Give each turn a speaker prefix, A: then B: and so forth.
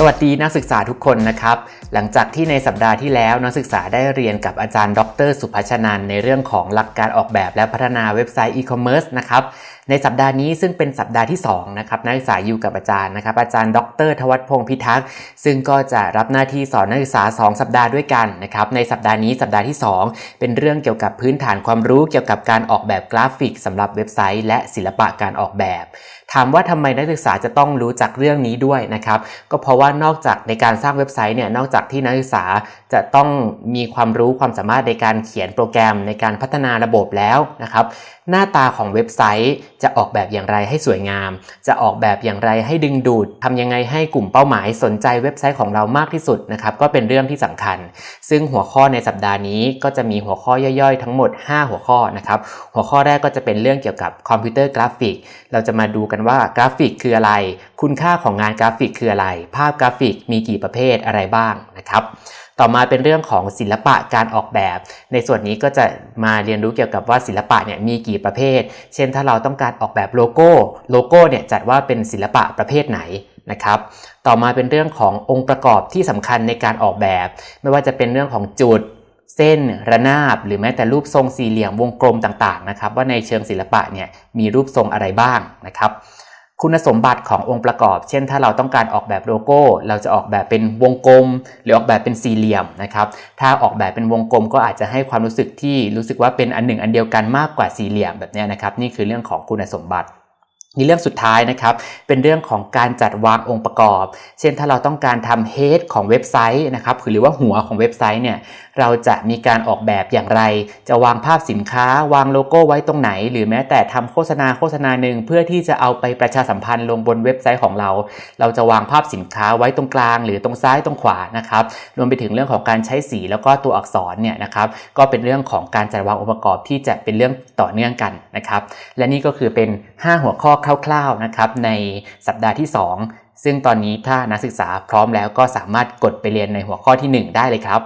A: สวัสดีนักศึกษาทุกคนนะครับ หลังจากที่ในสัปดาห์ที่แล้วนักศึกษาได้เรียนกับอาจารย์ ดร สุภชนันในเรื่องของหลักการออกแบบและพัฒนาเว็บไซต์อีคอมเมิร์ซนะครับในสัปดาห์นี้ซึ่งเป็นสัปดาห์ที่2นะครับนักศึกษาอยู่กับอาจารย์นะครับ อาจารย์ ดร ทวัฒพงศ์พิทักษ์ซึ่งก็จะรับหน้าที่สอนนักศึกษา 2 สัปดาห์ด้วยกันนะครับในสัปดาห์นี้สัปดาห์ที่ 2 เป็นเรื่องเกี่ยวกับพื้นฐานความรู้เกี่ยวกับการออกแบบกราฟิกสำหรับเว็บไซต์ และศิลปะการออกแบบ ถามว่าทำไมนักศึกษาจะต้องรู้จักเรื่องนี้ด้วยนะครับก็เพราะว่าานอกจากในการสร้างเว็บไซต์เนี่ยนอกจากที่นักศึกษาจะต้องมีความรู้ความสามารถในการเขียนโปรแกรมในการพัฒนาระบบแล้วนะครับ หน้าตาของเว็บไซต์จะออกแบบอย่างไรให้สวยงาม จะออกแบบอย่างไรให้ดึงดูดทำยังไงให้กลุ่มเป้าหมายสนใจเว็บไซต์ของเรามากที่สุดนะครับก็เป็นเรื่องที่สำคัญ ซึ่งหัวข้อในสัปดาห์นี้ก็จะมีหัวข้อย่อยๆ ทั้งหมด 5 หัวข้อนะครับหัวข้อแรกก็จะเป็นเรื่องเกี่ยวกับคอมพิวเตอร์กราฟิก เราจะมาดูกันว่ากราฟิกคืออะไรคุณค่าของงานกราฟิกคืออะไร ภาพกราฟิกมีกี่ประเภทอะไรบ้างนะครับ ต่อมาเป็นเรื่องของศิลปะการออกแบบ ในส่วนนี้ก็จะมาเรียนรู้เกี่ยวกับว่าศิลปะเนี่ยมีกี่ประเภท เช่นถ้าเราต้องการออกแบบโลโก้ โลโก้เนี่ยจัดว่าเป็นศิลปะประเภทไหนนะครับ ต่อมาเป็นเรื่องขององค์ประกอบที่สำคัญในการออกแบบ ไม่ว่าจะเป็นเรื่องของจุดเส้นระนาบ หรือแม้แต่รูปทรงสี่เหลี่ยมวงกลมต่างๆนะครับ ว่าในเชิงศิลปะเนี่ยมีรูปทรงอะไรบ้างนะครับ คุณสมบัติขององค์ประกอบ เช่น ถ้าเราต้องการออกแบบโลโก้ เราจะออกแบบเป็นวงกลม หรือออกแบบเป็นสี่เหลี่ยมนะครับ ถ้าออกแบบเป็นวงกลมก็อาจจะให้ความรู้สึกที่รู้สึกว่าเป็นอันหนึ่งอันเดียวกันมากกว่าสี่เหลี่ยมแบบนี้นะครับ นี่คือเรื่องของคุณสมบัติ นี่เรื่องสุดท้ายนะครับ เป็นเรื่องของการจัดวางองค์ประกอบ เช่นถ้าเราต้องการทำเฮดของเว็บไซต์นะครับหรือว่าหัวของเว็บไซต์เนี่ยเราจะมีการออกแบบอย่างไร จะวางภาพสินค้า วางโลโก้ไว้ตรงไหน หรือแม้แต่ทำโฆษณาโฆษณาหนึ่งเพื่อที่จะเอาไปประชาสัมพันธ์ลงบนเว็บไซต์ของเรา เราจะวางภาพสินค้าไว้ตรงกลาง หรือตรงซ้ายตรงขวานะครับรวมไปถึงเรื่องของการใช้สีแล้วก็ตัวอักษรเนี่ยนะครับก็เป็นเรื่องของการจัดวางองค์ประกอบที่จะเป็นเรื่องต่อเนื่องกันนะครับและนี่ก็คือเป็น 5 หัวข้อคร่าวๆนะครับในสัปดาห์ที่ 2 ซึ่งตอนนี้ถ้านักศึกษาพร้อมแล้วก็สามารถกดไปเรียนในหัวข้อที่ 1 ได้เลยครับ